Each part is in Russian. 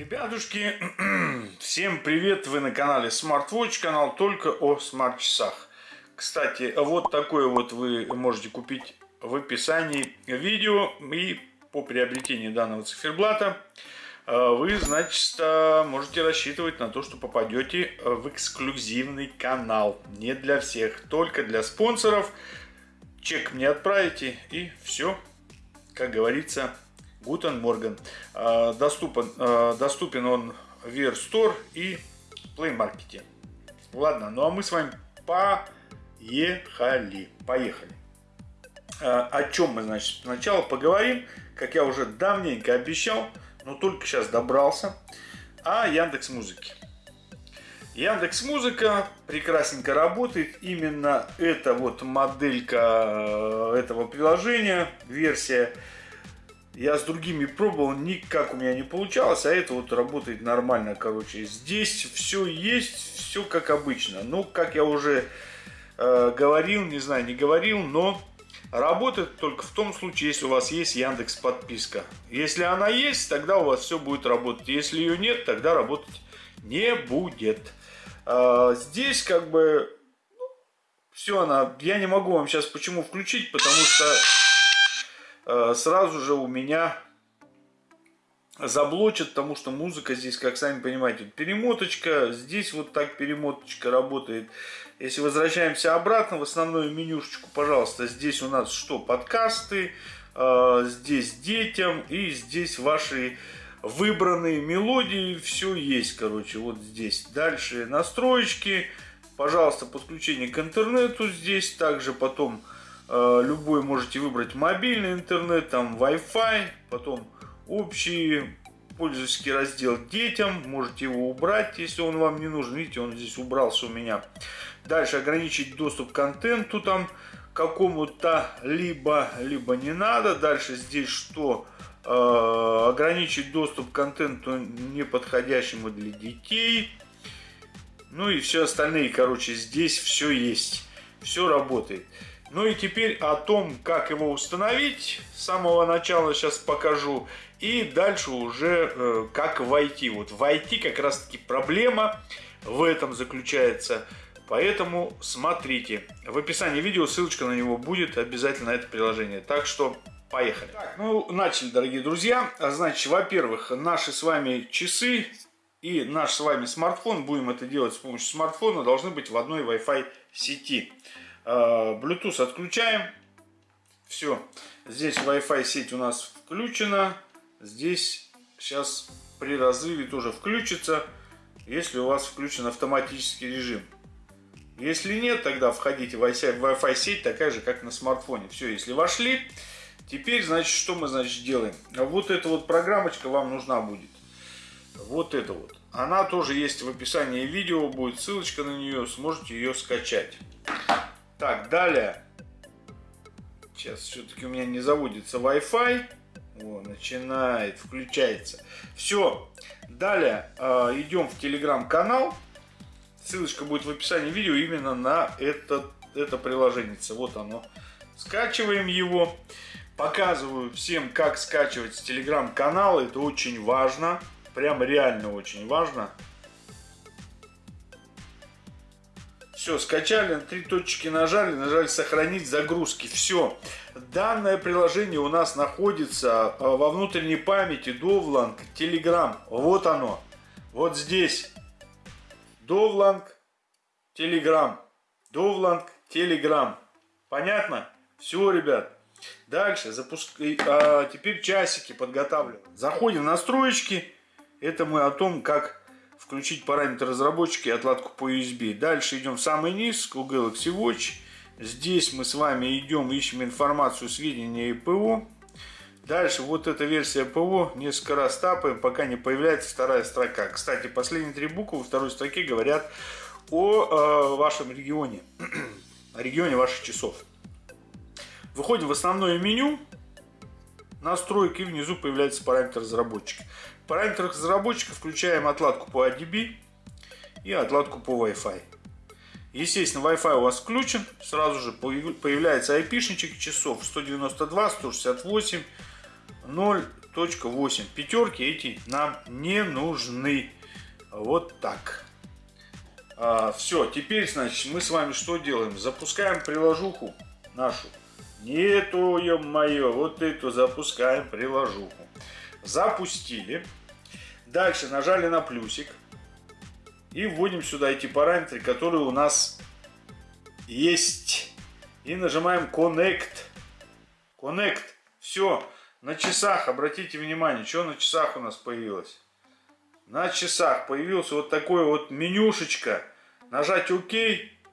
Ребятушки, всем привет! Вы на канале SmartWatch, канал только о смарт-часах. Кстати, вот такое вот вы можете купить в описании видео и по приобретении данного циферблата э, вы, значит, можете рассчитывать на то, что попадете в эксклюзивный канал. Не для всех, только для спонсоров. Чек мне отправите и все, как говорится, Гутен Морган. Доступен, а, доступен он в Wear Store и Play Market. Ладно, ну а мы с вами поехали. Поехали. А, о чем мы, значит, сначала поговорим, как я уже давненько обещал, но только сейчас добрался, о Яндекс Музыке. Яндекс Музыка прекрасненько работает. Именно эта вот моделька этого приложения, версия я с другими пробовал, никак у меня не получалось, а это вот работает нормально, короче. Здесь все есть, все как обычно. Ну, как я уже э, говорил, не знаю, не говорил, но работает только в том случае, если у вас есть Яндекс подписка. Если она есть, тогда у вас все будет работать. Если ее нет, тогда работать не будет. Э, здесь как бы ну, все она, я не могу вам сейчас почему включить, потому что сразу же у меня заблочат, потому что музыка здесь, как сами понимаете, перемоточка, здесь вот так перемоточка работает. Если возвращаемся обратно в основную менюшечку, пожалуйста, здесь у нас что, подкасты, э, здесь детям и здесь ваши выбранные мелодии, все есть, короче, вот здесь. Дальше настроечки, пожалуйста, подключение к интернету здесь, также потом Э, любой можете выбрать мобильный интернет, там Wi-Fi, потом общий пользовательский раздел детям, можете его убрать, если он вам не нужен. Видите, он здесь убрался у меня. Дальше ограничить доступ к контенту там какому-то либо, либо не надо. Дальше здесь что? Э, ограничить доступ к контенту неподходящему для детей. Ну и все остальные, короче, здесь все есть. Все работает. Ну и теперь о том, как его установить, с самого начала сейчас покажу. И дальше уже э, как войти. Вот войти как раз таки проблема в этом заключается. Поэтому смотрите. В описании видео ссылочка на него будет обязательно это приложение. Так что поехали. Так, ну начали, дорогие друзья. Значит, во-первых, наши с вами часы и наш с вами смартфон, будем это делать с помощью смартфона, должны быть в одной Wi-Fi сети. А, Bluetooth отключаем. Все. Здесь Wi-Fi сеть у нас включена. Здесь сейчас при разрыве тоже включится, если у вас включен автоматический режим. Если нет, тогда входите в Wi-Fi сеть, такая же, как на смартфоне. Все, если вошли, теперь, значит, что мы, значит, делаем? Вот эта вот программочка вам нужна будет. Вот это вот. Она тоже есть в описании видео, будет ссылочка на нее, сможете ее скачать. Так, далее. Сейчас все-таки у меня не заводится Wi-Fi. О, начинает, включается. Все. Далее э, идем в телеграм-канал. Ссылочка будет в описании видео именно на это, это приложение. Вот оно. Скачиваем его. Показываю всем, как скачивать с телеграм-канала. Это очень важно. Прям реально очень важно. Все, скачали, три точки нажали, нажали сохранить загрузки. Все. Данное приложение у нас находится э, во внутренней памяти Довланг Telegram. Вот оно. Вот здесь. Довланг Telegram. Довланг Telegram. Понятно? Все, ребят. Дальше запуск... а, теперь часики подготавливаем. Заходим в настроечки. Это мы о том, как включить параметр разработчики и отладку по USB. Дальше идем в самый низ, к Galaxy Watch. Здесь мы с вами идем, ищем информацию, сведения и ПО. Дальше вот эта версия ПО, несколько раз тапаем, пока не появляется вторая строка. Кстати, последние три буквы во второй строке говорят о э, вашем регионе, о регионе ваших часов. Выходим в основное меню, настройки, внизу появляется параметр разработчика. В параметрах разработчика включаем отладку по ADB и отладку по Wi-Fi. Естественно, Wi-Fi у вас включен, сразу же появляется IP-шничек часов 192, 168, 0.8. Пятерки эти нам не нужны. Вот так. А, все, теперь, значит, мы с вами что делаем? Запускаем приложуху нашу. Нету, ё-моё, вот эту запускаем приложуху. Запустили. Дальше нажали на плюсик. И вводим сюда эти параметры, которые у нас есть. И нажимаем Connect. Connect. Все. На часах, обратите внимание, что на часах у нас появилось. На часах появился вот такой вот менюшечка. Нажать ОК.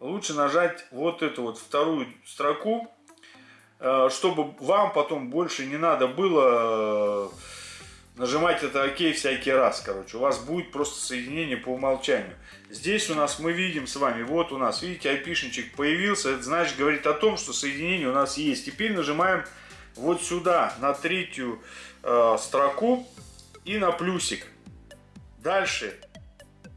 Лучше нажать вот эту вот вторую строку, чтобы вам потом больше не надо было э, нажимать это ОК всякий раз, короче. У вас будет просто соединение по умолчанию. Здесь у нас мы видим с вами, вот у нас, видите, айпишничек появился. Это значит, говорит о том, что соединение у нас есть. Теперь нажимаем вот сюда, на третью э, строку и на плюсик. Дальше,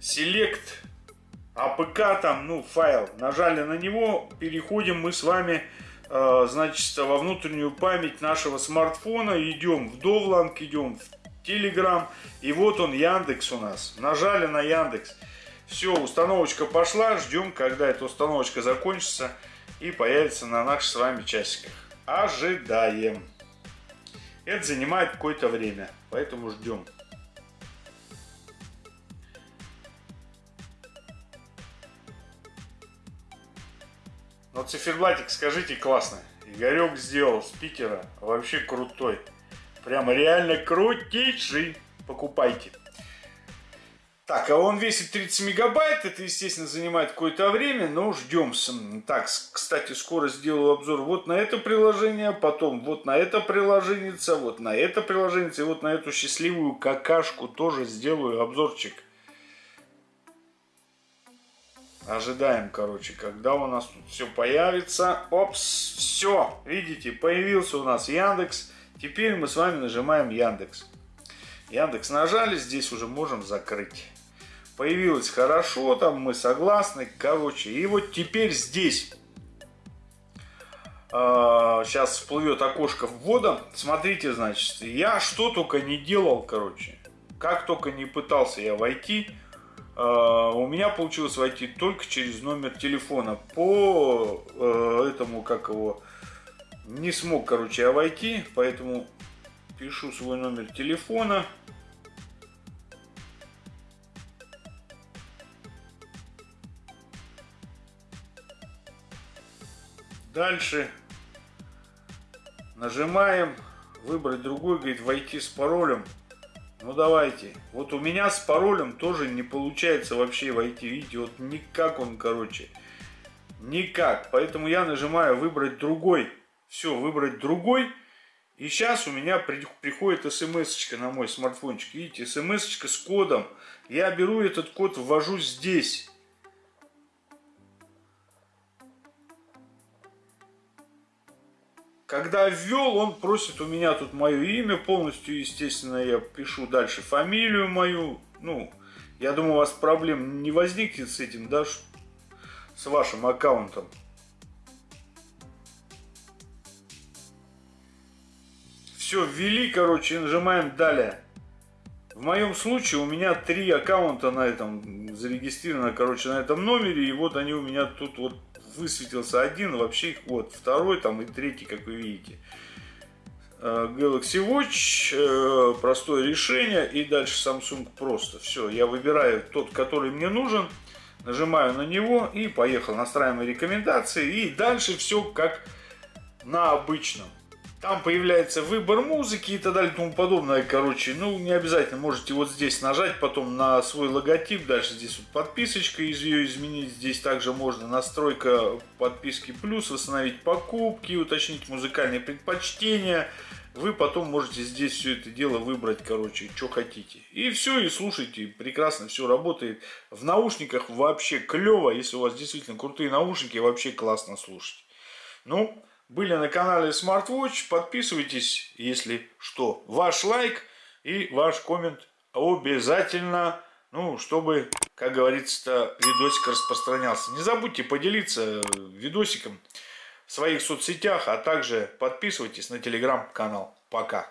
Select APK, там, ну, файл. Нажали на него, переходим мы с вами, э, значит, во внутреннюю память нашего смартфона. Идем в Довланг, идем в Telegram. И вот он, Яндекс у нас. Нажали на Яндекс. Все, установочка пошла. Ждем, когда эта установочка закончится и появится на наших с вами часиках ожидаем. Это занимает какое-то время, поэтому ждем. Но циферблатик, скажите, классно. Игорек сделал спикера, вообще крутой. Прямо реально крутейший. Покупайте. Так, а он весит 30 мегабайт, это, естественно, занимает какое-то время, но ждем. Так, кстати, скоро сделаю обзор вот на это приложение, потом вот на это приложение, вот на это приложение, и вот на эту счастливую какашку тоже сделаю обзорчик. Ожидаем, короче, когда у нас тут все появится. Опс, все, видите, появился у нас Яндекс. Теперь мы с вами нажимаем Яндекс. Яндекс нажали, здесь уже можем закрыть появилось хорошо, там мы согласны, короче. И вот теперь здесь, э, сейчас всплывет окошко ввода, смотрите, значит, я что только не делал, короче, как только не пытался я войти, у меня получилось войти только через номер телефона. По э, этому, как его, не смог, короче, я войти, поэтому пишу свой номер телефона. Дальше нажимаем, выбрать другой, говорит, войти с паролем. Ну давайте. Вот у меня с паролем тоже не получается вообще войти. Видите, вот никак он, короче. Никак. Поэтому я нажимаю выбрать другой. Все, выбрать другой. И сейчас у меня приходит смс на мой смартфончик. Видите, смс с кодом. Я беру этот код, ввожу здесь. Когда ввел, он просит у меня тут мое имя полностью, естественно, я пишу дальше фамилию мою. Ну, я думаю, у вас проблем не возникнет с этим, да, с вашим аккаунтом. Все, ввели, короче, нажимаем далее. В моем случае у меня три аккаунта на этом зарегистрировано, короче, на этом номере. И вот они у меня тут вот высветился один, вообще их вот второй там и третий, как вы видите. Э, Galaxy Watch, э, простое решение и дальше Samsung просто. Все, я выбираю тот, который мне нужен, нажимаю на него и поехал. Настраиваем рекомендации и дальше все как на обычном. Там появляется выбор музыки и так далее и тому подобное. Короче, ну не обязательно можете вот здесь нажать, потом на свой логотип. Дальше здесь вот подписочка, из ее изменить. Здесь также можно настройка подписки плюс, восстановить покупки, уточнить музыкальные предпочтения. Вы потом можете здесь все это дело выбрать, короче, что хотите. И все, и слушайте, прекрасно все работает. В наушниках вообще клево, если у вас действительно крутые наушники, вообще классно слушать. Ну, были на канале SmartWatch. Подписывайтесь, если что. Ваш лайк и ваш коммент обязательно, ну, чтобы, как говорится, видосик распространялся. Не забудьте поделиться видосиком в своих соцсетях, а также подписывайтесь на телеграм-канал. Пока.